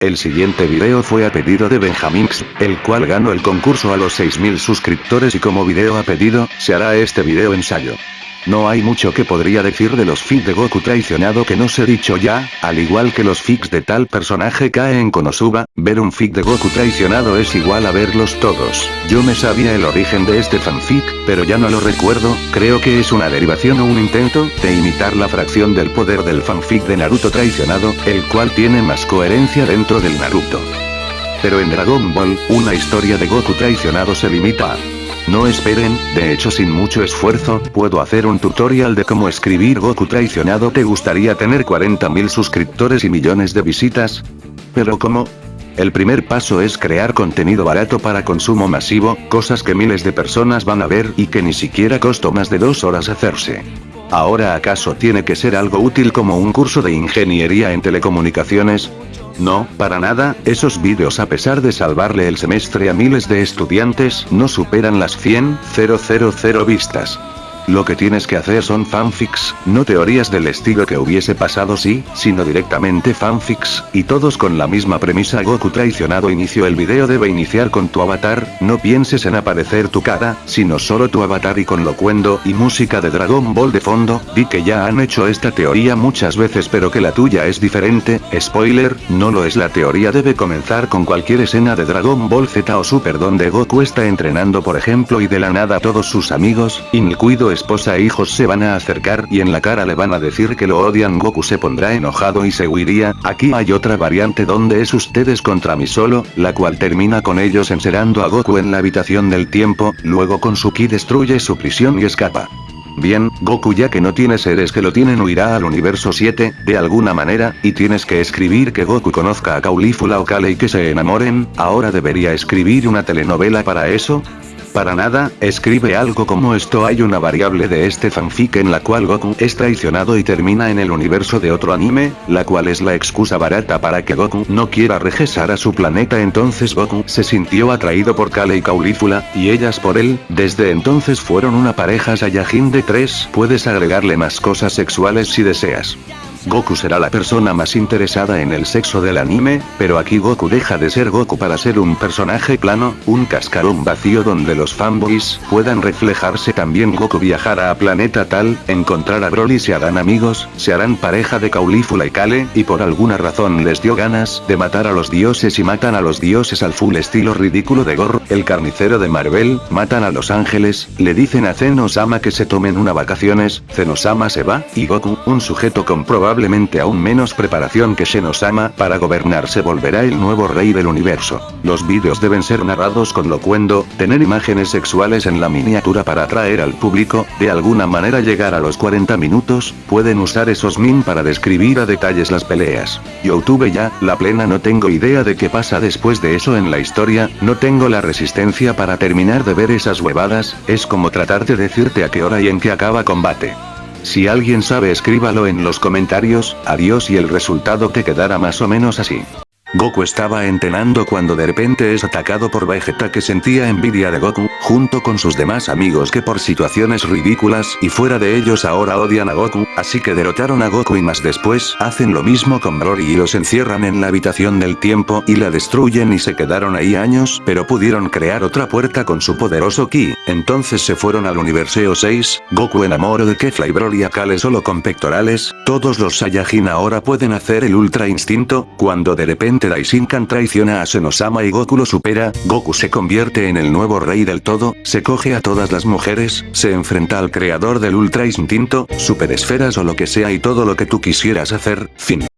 El siguiente video fue a pedido de Benjamix, el cual ganó el concurso a los 6000 suscriptores y como video a pedido, se hará este video ensayo. No hay mucho que podría decir de los fics de Goku traicionado que no se dicho ya, al igual que los fics de tal personaje cae en Konosuba, ver un fic de Goku traicionado es igual a verlos todos. Yo me sabía el origen de este fanfic, pero ya no lo recuerdo, creo que es una derivación o un intento, de imitar la fracción del poder del fanfic de Naruto traicionado, el cual tiene más coherencia dentro del Naruto. Pero en Dragon Ball, una historia de Goku traicionado se limita a no esperen, de hecho sin mucho esfuerzo, puedo hacer un tutorial de cómo escribir Goku traicionado ¿Te gustaría tener 40.000 suscriptores y millones de visitas? ¿Pero cómo? El primer paso es crear contenido barato para consumo masivo, cosas que miles de personas van a ver y que ni siquiera costó más de dos horas hacerse. ¿Ahora acaso tiene que ser algo útil como un curso de ingeniería en telecomunicaciones? No, para nada, esos vídeos a pesar de salvarle el semestre a miles de estudiantes, no superan las 100.000 vistas. Lo que tienes que hacer son fanfics, no teorías del estilo que hubiese pasado si, sino directamente fanfics, y todos con la misma premisa. Goku traicionado inicio el video debe iniciar con tu avatar, no pienses en aparecer tu cara, sino solo tu avatar y con locuendo y música de Dragon Ball de fondo, vi que ya han hecho esta teoría muchas veces pero que la tuya es diferente, spoiler, no lo es. La teoría debe comenzar con cualquier escena de Dragon Ball Z o Super donde Goku está entrenando por ejemplo y de la nada todos sus amigos, incluido esposa e hijos se van a acercar y en la cara le van a decir que lo odian. Goku se pondrá enojado y se huiría, aquí hay otra variante donde es ustedes contra mí solo, la cual termina con ellos encerrando a Goku en la habitación del tiempo, luego con su ki destruye su prisión y escapa. Bien, Goku ya que no tiene seres que lo tienen huirá al universo 7, de alguna manera, y tienes que escribir que Goku conozca a Caulifula o Kale y que se enamoren, ahora debería escribir una telenovela para eso, para nada, escribe algo como esto. Hay una variable de este fanfic en la cual Goku es traicionado y termina en el universo de otro anime, la cual es la excusa barata para que Goku no quiera regresar a su planeta. Entonces Goku se sintió atraído por Kale y Caulifula, y ellas por él, desde entonces fueron una pareja Saiyajin de 3, puedes agregarle más cosas sexuales si deseas. Goku será la persona más interesada en el sexo del anime, pero aquí Goku deja de ser Goku para ser un personaje plano, un cascarón vacío donde los fanboys puedan reflejarse. También Goku viajará a planeta tal, encontrar a Broly se harán amigos, se harán pareja de Caulifula y Kale, y por alguna razón les dio ganas de matar a los dioses y matan a los dioses al full estilo ridículo de Gor, el carnicero de Marvel, matan a los ángeles, le dicen a Zenosama que se tomen una vacaciones, Zenosama se va, y Goku, un sujeto comprobado probablemente aún menos preparación que Shenosama para gobernar se volverá el nuevo rey del universo. Los vídeos deben ser narrados con locuendo, tener imágenes sexuales en la miniatura para atraer al público, de alguna manera llegar a los 40 minutos, pueden usar esos min para describir a detalles las peleas. Youtube ya, la plena no tengo idea de qué pasa después de eso en la historia, no tengo la resistencia para terminar de ver esas huevadas, es como tratar de decirte a qué hora y en qué acaba combate. Si alguien sabe escríbalo en los comentarios, adiós y el resultado te quedará más o menos así. Goku estaba entrenando cuando de repente es atacado por Vegeta que sentía envidia de Goku, junto con sus demás amigos que por situaciones ridículas y fuera de ellos ahora odian a Goku, así que derrotaron a Goku y más después hacen lo mismo con Broly y los encierran en la habitación del tiempo y la destruyen y se quedaron ahí años pero pudieron crear otra puerta con su poderoso ki, entonces se fueron al universo 6, Goku enamoró de Kefla y Broly a Kale solo con pectorales, todos los Saiyajin ahora pueden hacer el ultra instinto, cuando de repente Daishinkan traiciona a Senosama y Goku lo supera, Goku se convierte en el nuevo rey del todo, se coge a todas las mujeres, se enfrenta al creador del Ultra Instinto, Super Esferas o lo que sea y todo lo que tú quisieras hacer, fin.